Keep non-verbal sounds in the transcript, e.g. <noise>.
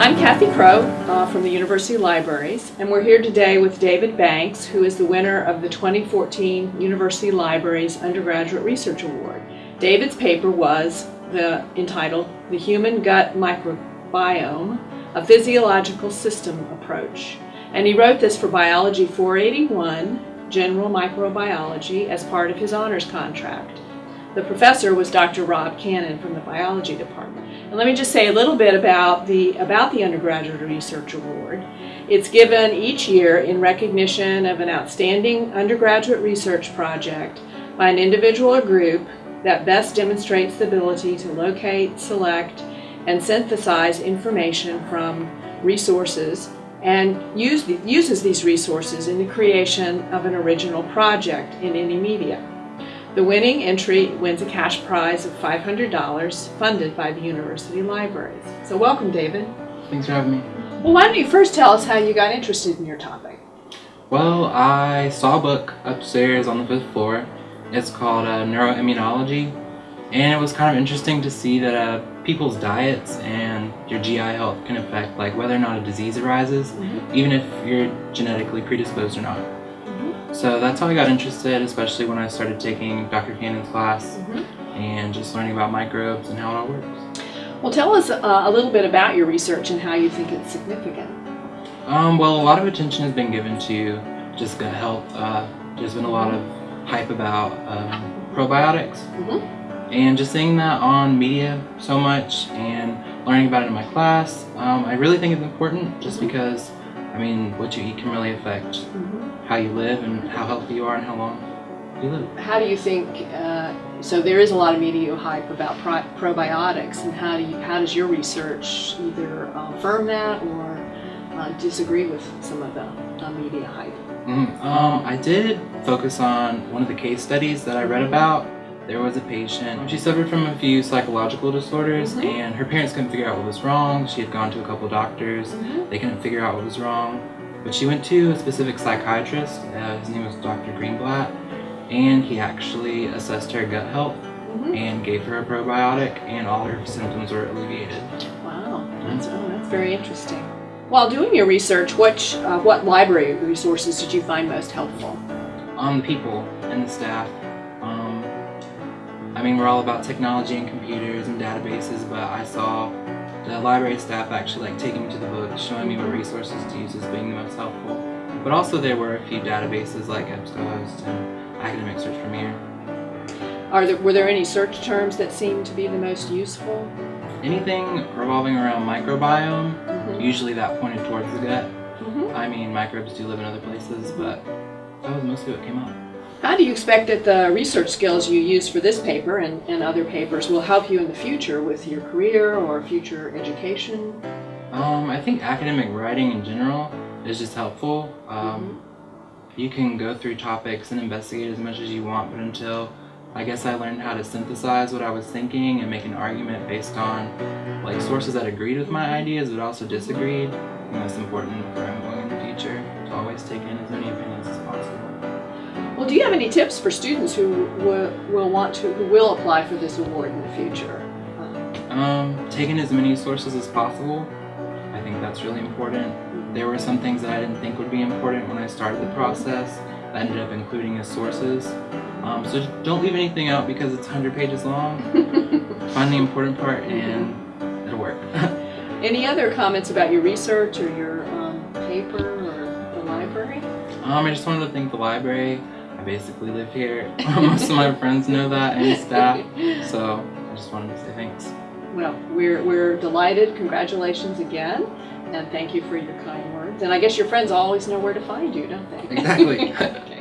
I'm Kathy Crow uh, from the University Libraries, and we're here today with David Banks, who is the winner of the 2014 University Libraries Undergraduate Research Award. David's paper was the, entitled The Human Gut Microbiome, a Physiological System Approach. And he wrote this for Biology 481, General Microbiology, as part of his honors contract. The professor was Dr. Rob Cannon from the biology department. And let me just say a little bit about the, about the Undergraduate Research Award. It's given each year in recognition of an outstanding undergraduate research project by an individual or group that best demonstrates the ability to locate, select, and synthesize information from resources and use the, uses these resources in the creation of an original project in any media. The winning entry wins a cash prize of $500 funded by the University Libraries. So welcome, David. Thanks for having me. Well, why don't you first tell us how you got interested in your topic? Well, I saw a book upstairs on the fifth floor. It's called uh, Neuroimmunology, and it was kind of interesting to see that uh, people's diets and your GI health can affect like whether or not a disease arises, mm -hmm. even if you're genetically predisposed or not. So that's how I got interested, especially when I started taking Dr. Cannon's class mm -hmm. and just learning about microbes and how it all works. Well, tell us uh, a little bit about your research and how you think it's significant. Um, well, a lot of attention has been given to just gut health. Uh, there's been a lot of hype about um, probiotics. Mm -hmm. And just seeing that on media so much and learning about it in my class, um, I really think it's important just mm -hmm. because, I mean, what you eat can really affect mm-hmm how you live and how healthy you are and how long you live. How do you think, uh, so there is a lot of media hype about pro probiotics and how do you, how does your research either uh, affirm that or uh, disagree with some of the uh, media hype? Mm, um, I did focus on one of the case studies that I read mm-hmm. about. There was a patient, she suffered from a few psychological disorders mm -hmm. and her parents couldn't figure out what was wrong. She had gone to a couple doctors, mm -hmm. they couldn't figure out what was wrong. But she went to a specific psychiatrist, uh, his name was Dr. Greenblatt, and he actually assessed her gut health mm -hmm. and gave her a probiotic and all her symptoms were alleviated. Wow, that's, oh, that's very interesting. While doing your research, which, uh, what library resources did you find most helpful? Um, the people and the staff. Um, I mean, we're all about technology and computers and databases, but I saw the library staff actually like taking me to the books, showing me what resources to use as being the most helpful. But also there were a few databases like EBSCOhost and Academic Search Premier. Are there, were there any search terms that seemed to be the most useful? Anything revolving around microbiome, mm -hmm. usually that pointed towards the gut. Mm -hmm. I mean, microbes do live in other places, but that was mostly what came up. How do you expect that the research skills you use for this paper and, and other papers will help you in the future with your career or future education? Um, I think academic writing in general is just helpful. Um, mm -hmm. You can go through topics and investigate as much as you want, but until I guess I learned how to synthesize what I was thinking and make an argument based on like sources that agreed with my ideas but also disagreed. Think that's important for do you have any tips for students who will, will want to, who will apply for this award in the future? Um, taking as many sources as possible. I think that's really important. There were some things that I didn't think would be important when I started the process. I ended up including as sources. Um, so don't leave anything out because it's 100 pages long. <laughs> Find the important part and it'll work. <laughs> Any other comments about your research or your um, paper or the library? Um, I just wanted to thank the library. I basically live here. <laughs> <laughs> Most of my friends know that and staff, so I just wanted to say thanks. Well, we're, we're delighted. Congratulations again, and thank you for your kind words. And I guess your friends always know where to find you, don't they? Exactly. <laughs>